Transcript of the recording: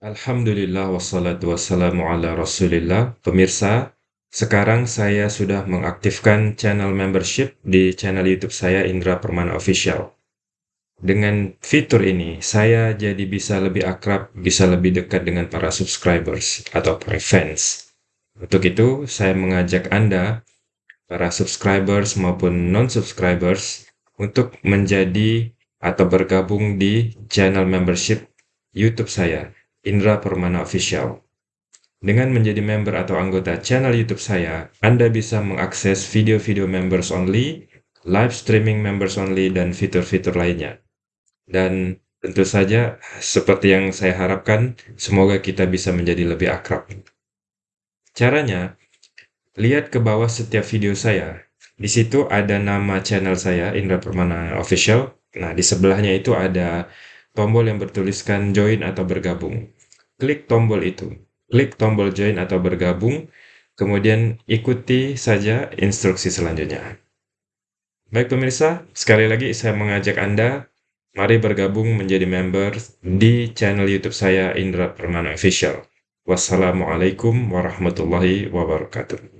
Alhamdulillah wassalatu wassalamu ala rasulillah Pemirsa, sekarang saya sudah mengaktifkan channel membership di channel YouTube saya Indra Permana Official. Dengan fitur ini, saya jadi bisa lebih akrab, bisa lebih dekat dengan para subscribers atau para fans. Untuk itu, saya mengajak Anda, para subscribers maupun non-subscribers, untuk menjadi atau bergabung di channel membership YouTube saya, Indra Permana Official. Dengan menjadi member atau anggota channel YouTube saya, Anda bisa mengakses video-video members only, live streaming members only, dan fitur-fitur lainnya. Dan tentu saja, seperti yang saya harapkan, semoga kita bisa menjadi lebih akrab. Caranya, lihat ke bawah setiap video saya. Di situ ada nama channel saya, Indra Permana Official. Nah, di sebelahnya itu ada tombol yang bertuliskan join atau bergabung. Klik tombol itu. Klik tombol join atau bergabung, kemudian ikuti saja instruksi selanjutnya. Baik pemirsa, sekali lagi saya mengajak Anda, mari bergabung menjadi member di channel YouTube saya Indra Permana Official. Wassalamualaikum warahmatullahi wabarakatuh.